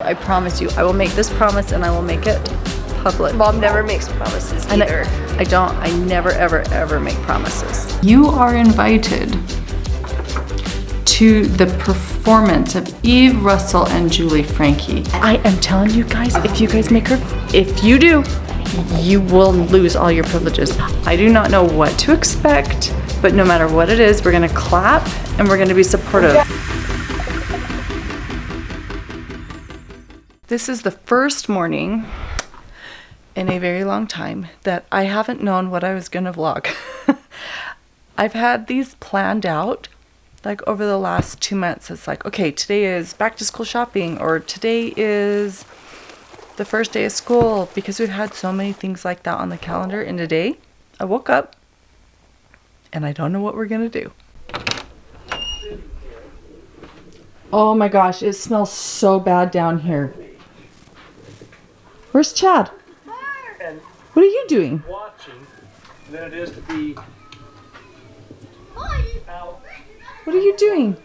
I promise you, I will make this promise and I will make it public. Mom never makes promises And either. I, I don't, I never, ever, ever make promises. You are invited to the performance of Eve Russell and Julie Frankie. I am telling you guys, if you guys make her, if you do, you will lose all your privileges. I do not know what to expect, but no matter what it is, we're gonna clap and we're gonna be supportive. This is the first morning in a very long time that I haven't known what I was gonna vlog. I've had these planned out like over the last two months. It's like, okay, today is back to school shopping or today is the first day of school because we've had so many things like that on the calendar. And today I woke up and I don't know what we're gonna do. Oh my gosh, it smells so bad down here. Where's Chad? What are you doing? watching than it is to be out. What are you doing?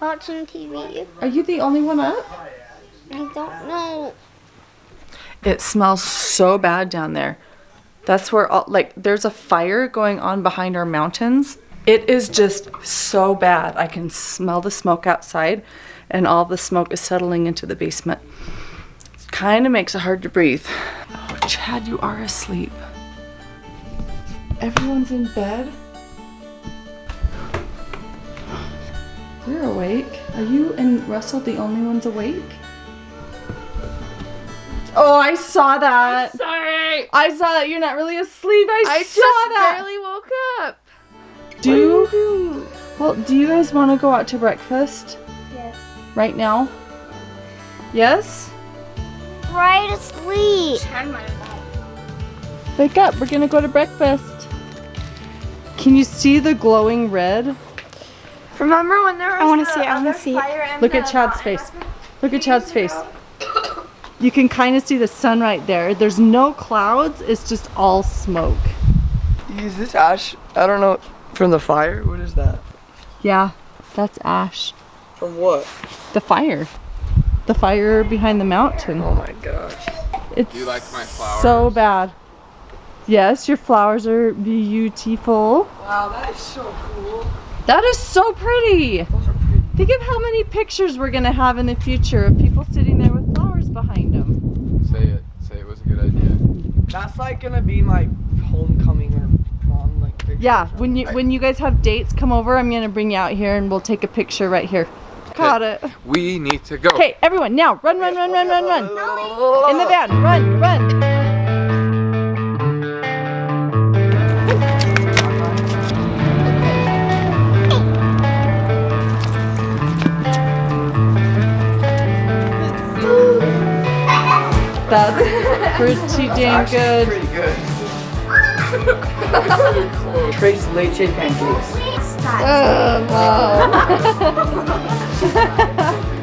Watching TV. Are you the only one up? I don't know. It smells so bad down there. That's where all, like there's a fire going on behind our mountains. It is just so bad. I can smell the smoke outside and all the smoke is settling into the basement. It kind of makes it hard to breathe. Oh, Chad, you are asleep. Everyone's in bed. You're awake. Are you and Russell the only ones awake? Oh, I saw that. I'm Sorry. I saw that you're not really asleep. I, I saw just that. barely woke up. do well. Do you guys want to go out to breakfast Yes. right now? Yes. Right asleep. Wake up. We're gonna go to breakfast. Can you see the glowing red? Remember when there was I wanna the see it, I wanna see it. Look at Chad's face. Look at Chad's face. You can kind of see the sun right there. There's no clouds. It's just all smoke. Is this ash? I don't know. From the fire? What is that? Yeah, that's ash. From what? The fire. The fire behind the mountain. Oh my gosh. It's you like my flowers? so bad. Yes, your flowers are beautiful. Wow, that is so cool. That is so pretty. Those are pretty. Think of how many pictures we're gonna have in the future of people sitting there with flowers behind them. Say it. Say it was a good idea. That's like gonna be my homecoming or prom like picture. Yeah, when you when you guys have dates, come over. I'm gonna bring you out here and we'll take a picture right here. Got it. We need to go. Okay, everyone, now run, run, run, run, run, run. In the van, run, run. That's pretty damn good. Pretty good. Tres leche pancakes. Oh,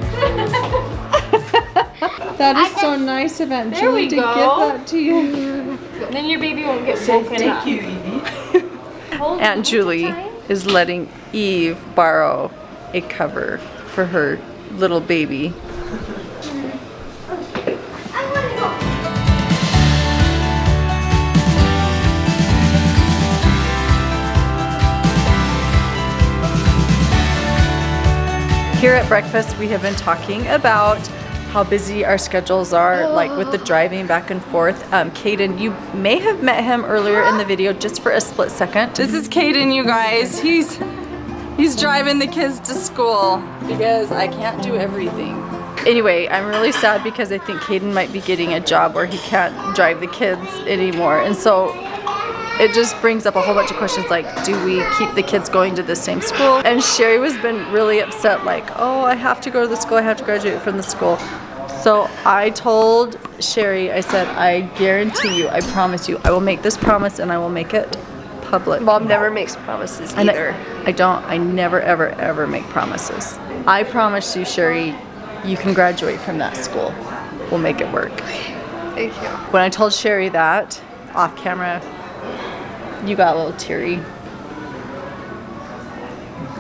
That is so nice of Aunt There Julie to go. give that to you. Then your baby won't get woken up. Thank you, Evie. Aunt Julie is letting Eve borrow a cover for her little baby. Here at breakfast, we have been talking about how busy our schedules are, like with the driving back and forth. Um, Caden, you may have met him earlier in the video just for a split second. This is Caden, you guys. He's he's driving the kids to school because I can't do everything. Anyway, I'm really sad because I think Caden might be getting a job where he can't drive the kids anymore. And so it just brings up a whole bunch of questions like, do we keep the kids going to the same school? And Sherry was been really upset like, oh, I have to go to the school, I have to graduate from the school. So I told Sherry, I said, I guarantee you, I promise you, I will make this promise and I will make it public. Mom never makes promises And either. I, I don't, I never, ever, ever make promises. I promise you, Sherry, you can graduate from that school. We'll make it work. Thank you. When I told Sherry that, off camera, you got a little teary.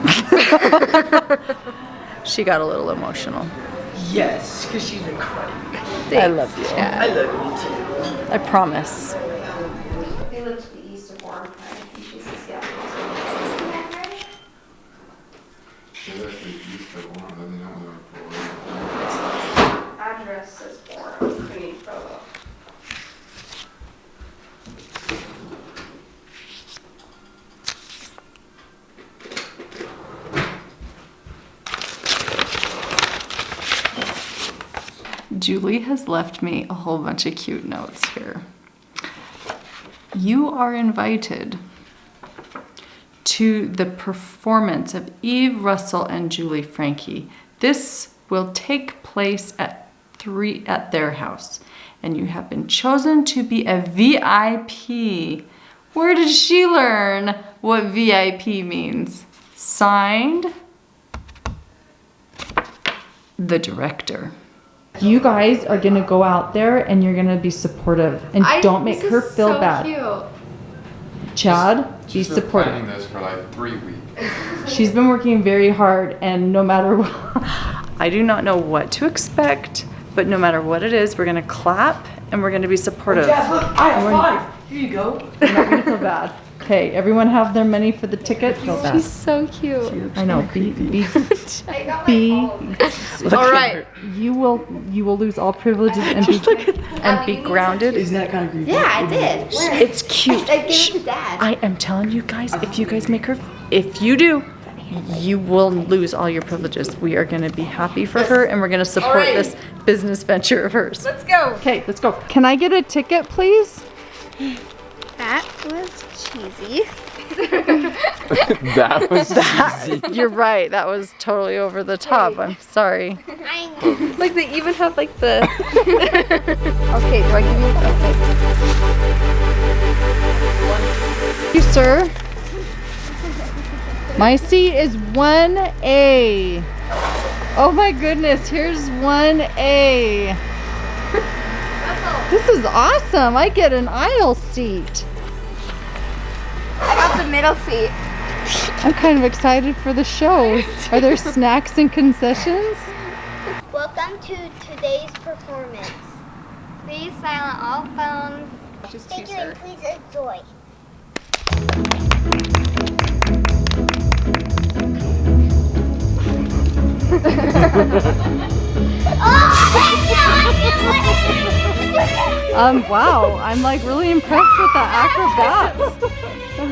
she got a little emotional. Yes, because she's been crying. I love you. I love you too. I promise. They live to the east of Warren. I think she. Address says Warren. Greensboro. Julie has left me a whole bunch of cute notes here. You are invited to the performance of Eve Russell and Julie Frankie. This will take place at three at their house, and you have been chosen to be a VIP. Where did she learn what VIP means? Signed, the director. You guys are gonna go out there and you're gonna be supportive and don't make her feel bad. Chad, be She's been supportive. planning this for like three weeks. She's been working very hard and no matter what, I do not know what to expect, but no matter what it is, we're gonna clap and we're gonna be supportive. Dad, look, I have five. Here you go. We're not gonna feel bad. Okay, everyone have their money for the ticket? Feel bad. so cute. I know, be, be, be, All right. you will, you will lose all privileges and be, And be grounded. Isn't that kind of creepy? Yeah, I did. Where? It's cute. I gave it to dad. I am telling you guys, if you guys make her, if you do, you will lose all your privileges. We are gonna be happy for her and we're gonna support right. this business venture of hers. Let's go. okay, let's go. Can I get a ticket, please? That was cheesy. That was that. You're right, that was totally over the top. I'm sorry. Like they even have like the. okay, do I give you? Okay. you, sir. My seat is 1A. Oh my goodness, here's 1A. This is awesome. I get an aisle seat. I got the middle seat. I'm kind of excited for the show. Are there snacks and concessions? welcome to today's performance. Please silent all phones. Thank you and please enjoy. Um, wow, I'm like really impressed with the acrobats of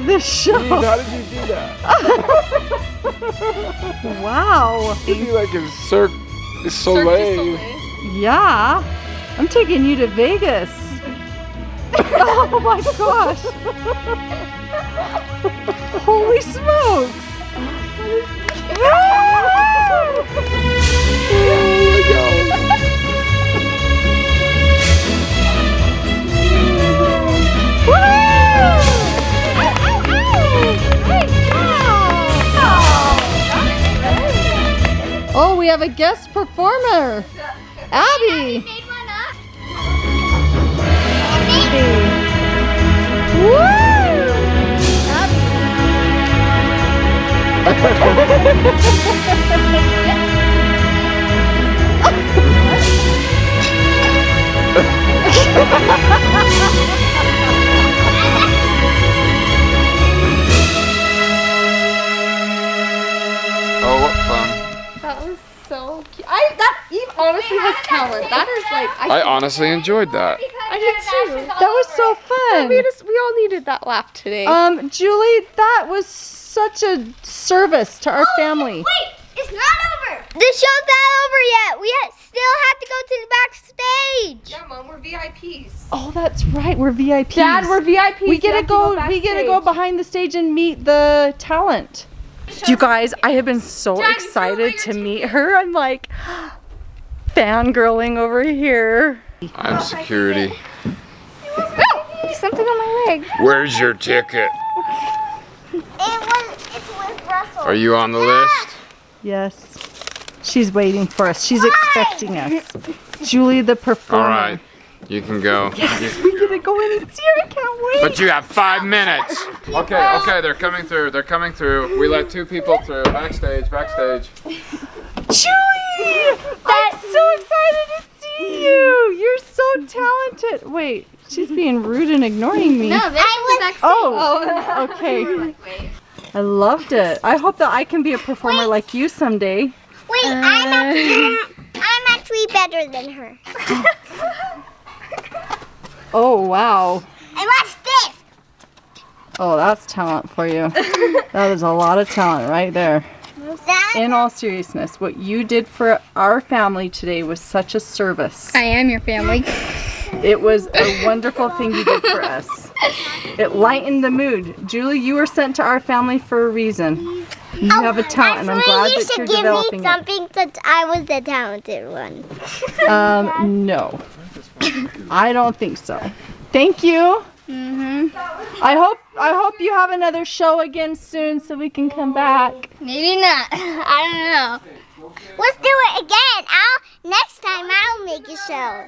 this show. How did you do that? Wow. It'd be like a Cirque du Soleil. Yeah, I'm taking you to Vegas. oh my gosh. Holy smokes. Ah! Have a guest performer. Abby. Made honestly. That is like I, I honestly enjoyed that. I did too. That was so fun. We just we all needed that laugh today. Um, Julie, that was such a service to our family. Wait, it's not over. The show's not over yet. We ha- still have to go to the backstage. yeah, mom, we're VIPs. Oh, that's right. We're VIPs. Dad, we're VIPs. we get to have go. we get to go behind the stage and meet the talent. You guys, I have been so Dad, excited to meet her. I'm like fangirling over here. I'm security. Oh, Something on my leg. Where's your ticket? It was. It's with Russell. Are you on the list? Yes. She's waiting for us. She's expecting us. Julie, the performer. All right, you can go. Yes, We get to go in and see her. I can't wait. But you have five minutes. Okay, okay, they're coming through. They're coming through. We let two people through. Backstage, backstage. Julie! I'm so excited to see you. You're so talented. Wait, she's being rude and ignoring me. No, this is the backstage. Oh, oh. okay. I loved it. I hope that I can be a performer like you someday. Wait, I'm uh, actually, I'm actually better than her. Oh, wow. And watch this. Oh, that's talent for you. that is a lot of talent right there. In all seriousness, what you did for our family today was such a service. I am your family. It was a wonderful thing you did for us. It lightened the mood. Julie, you were sent to our family for a reason. You have a talent, and I'm glad you that should you're give me developing it. something since I was the talented one. Um, no. I don't think so. Thank you. Mm hmm I hope I hope you have another show again soon so we can come back. Maybe not. I don't know. Let's do it again. I'll next time I'll make a show.